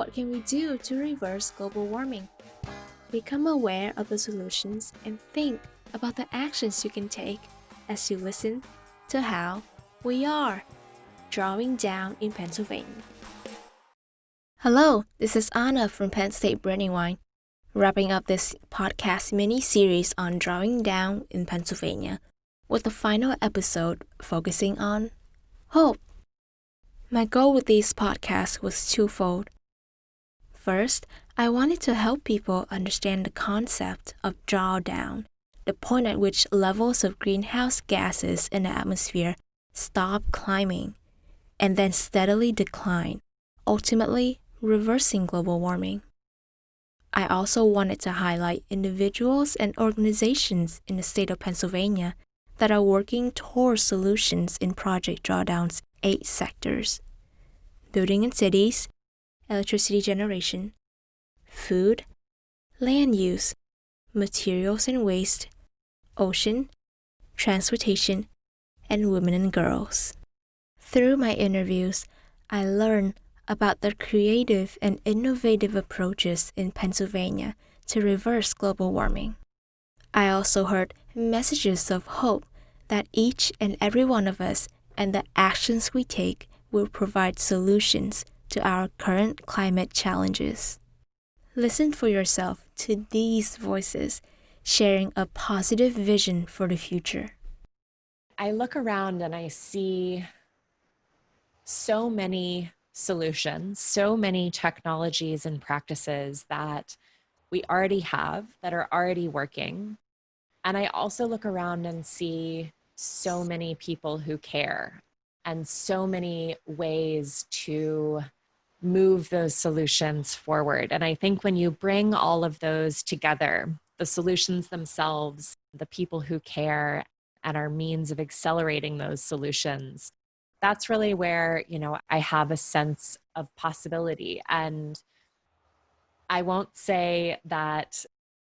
what can we do to reverse global warming? Become aware of the solutions and think about the actions you can take as you listen to how we are drawing down in Pennsylvania. Hello, this is Anna from Penn State Brandywine, wrapping up this podcast mini series on drawing down in Pennsylvania with the final episode focusing on hope. My goal with these podcasts was twofold. First, I wanted to help people understand the concept of drawdown, the point at which levels of greenhouse gases in the atmosphere stop climbing and then steadily decline, ultimately reversing global warming. I also wanted to highlight individuals and organizations in the state of Pennsylvania that are working towards solutions in Project Drawdown's eight sectors building and cities, electricity generation, food, land use, materials and waste, ocean, transportation, and women and girls. Through my interviews, I learned about the creative and innovative approaches in Pennsylvania to reverse global warming. I also heard messages of hope that each and every one of us and the actions we take will provide solutions to our current climate challenges. Listen for yourself to these voices, sharing a positive vision for the future. I look around and I see so many solutions, so many technologies and practices that we already have that are already working. And I also look around and see so many people who care and so many ways to move those solutions forward. And I think when you bring all of those together, the solutions themselves, the people who care, and our means of accelerating those solutions, that's really where, you know, I have a sense of possibility. And I won't say that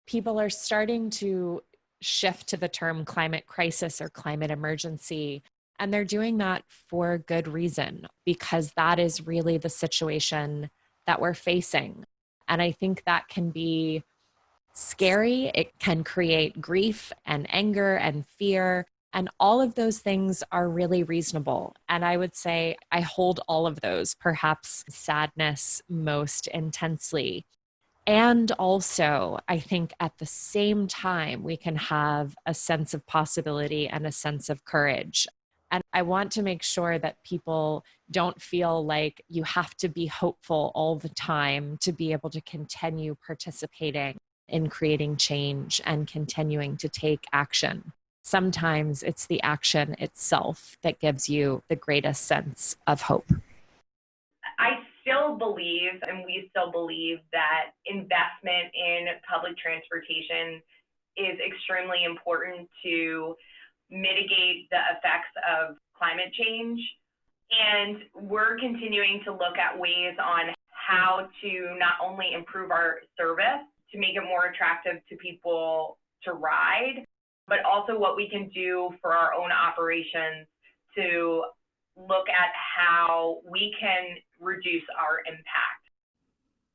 people are starting to shift to the term climate crisis or climate emergency and they're doing that for good reason, because that is really the situation that we're facing. And I think that can be scary. It can create grief and anger and fear. And all of those things are really reasonable. And I would say I hold all of those, perhaps sadness most intensely. And also, I think at the same time, we can have a sense of possibility and a sense of courage. And I want to make sure that people don't feel like you have to be hopeful all the time to be able to continue participating in creating change and continuing to take action. Sometimes it's the action itself that gives you the greatest sense of hope. I still believe, and we still believe, that investment in public transportation is extremely important to mitigate the effects of climate change. And we're continuing to look at ways on how to not only improve our service to make it more attractive to people to ride, but also what we can do for our own operations to look at how we can reduce our impact.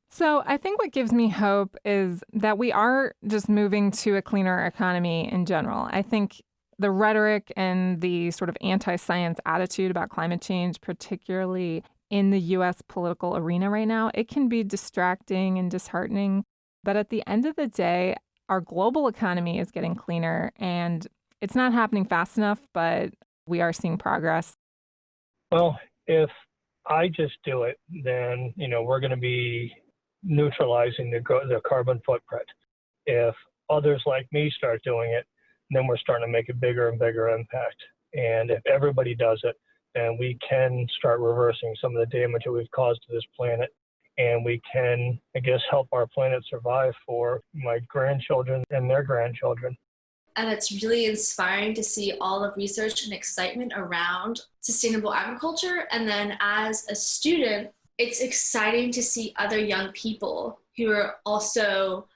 So, I think what gives me hope is that we are just moving to a cleaner economy in general. I think the rhetoric and the sort of anti science attitude about climate change, particularly in the US political arena right now, it can be distracting and disheartening. But at the end of the day, our global economy is getting cleaner and it's not happening fast enough, but we are seeing progress. Well, if I just do it, then you know we're going to be neutralizing the the carbon footprint. If others like me start doing it, then we're starting to make a bigger and bigger impact. And if everybody does it, then we can start reversing some of the damage that we've caused to this planet. And we can, I guess, help our planet survive for my grandchildren and their grandchildren. And it's really inspiring to see all the research and excitement around sustainable agriculture. And then as a student, it's exciting to see other young people who are also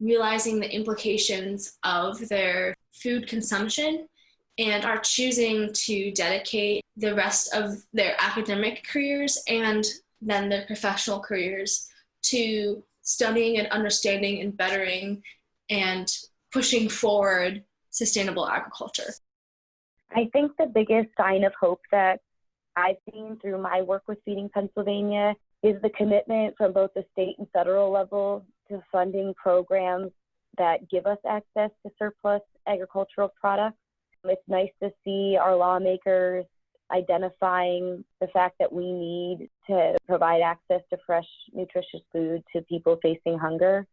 realizing the implications of their food consumption and are choosing to dedicate the rest of their academic careers and then their professional careers to studying and understanding and bettering and pushing forward sustainable agriculture. I think the biggest sign of hope that I've seen through my work with Feeding Pennsylvania is the commitment from both the state and federal level to funding programs that give us access to surplus agricultural products. It's nice to see our lawmakers identifying the fact that we need to provide access to fresh, nutritious food to people facing hunger.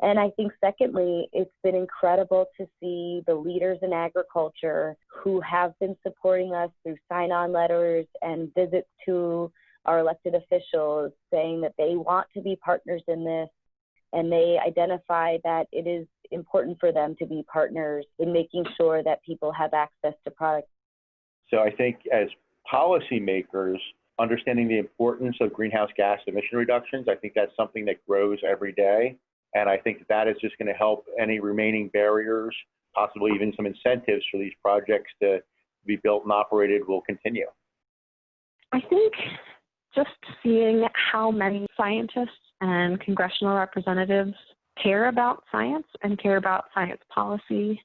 And I think, secondly, it's been incredible to see the leaders in agriculture who have been supporting us through sign on letters and visits to our elected officials saying that they want to be partners in this and they identify that it is important for them to be partners in making sure that people have access to products. So I think as policymakers, understanding the importance of greenhouse gas emission reductions, I think that's something that grows every day. And I think that, that is just going to help any remaining barriers, possibly even some incentives for these projects to be built and operated will continue. I think just seeing how many scientists and congressional representatives care about science and care about science policy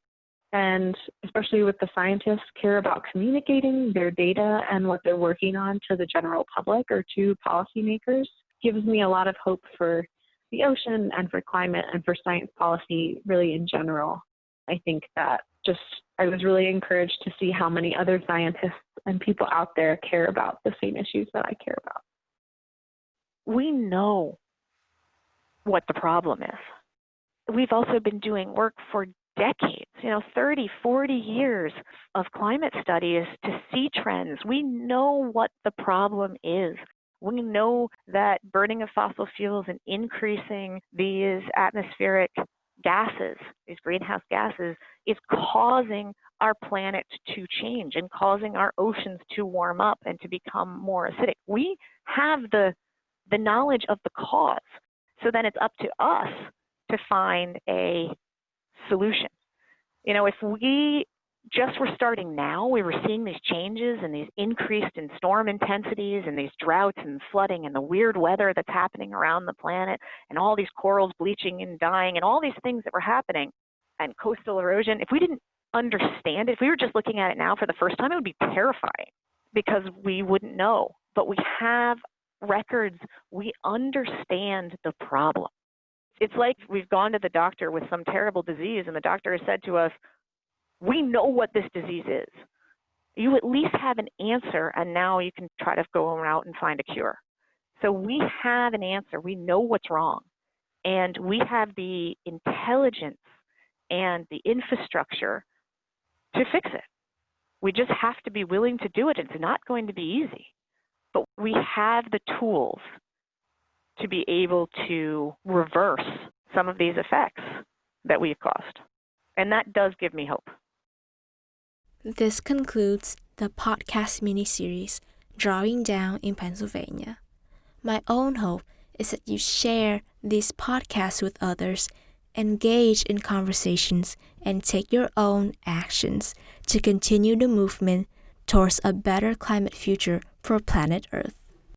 and especially with the scientists care about communicating their data and what they're working on to the general public or to policymakers gives me a lot of hope for the ocean and for climate and for science policy really in general. I think that just I was really encouraged to see how many other scientists and people out there care about the same issues that I care about. We know what the problem is. We've also been doing work for decades, you know, 30, 40 years of climate studies to see trends. We know what the problem is. We know that burning of fossil fuels and increasing these atmospheric gases, these greenhouse gases, is causing our planet to change and causing our oceans to warm up and to become more acidic. We have the the knowledge of the cause. So then it's up to us to find a solution. You know, if we just were starting now, we were seeing these changes and these increased in storm intensities and these droughts and flooding and the weird weather that's happening around the planet and all these corals bleaching and dying and all these things that were happening and coastal erosion. If we didn't understand it, if we were just looking at it now for the first time, it would be terrifying because we wouldn't know. But we have records, we understand the problem. It's like we've gone to the doctor with some terrible disease, and the doctor has said to us, We know what this disease is. You at least have an answer, and now you can try to go out and find a cure. So we have an answer. We know what's wrong. And we have the intelligence and the infrastructure to fix it. We just have to be willing to do it. It's not going to be easy but we have the tools to be able to reverse some of these effects that we've caused. And that does give me hope. This concludes the podcast mini series, Drawing Down in Pennsylvania. My own hope is that you share these podcasts with others, engage in conversations, and take your own actions to continue the movement towards a better climate future for planet Earth.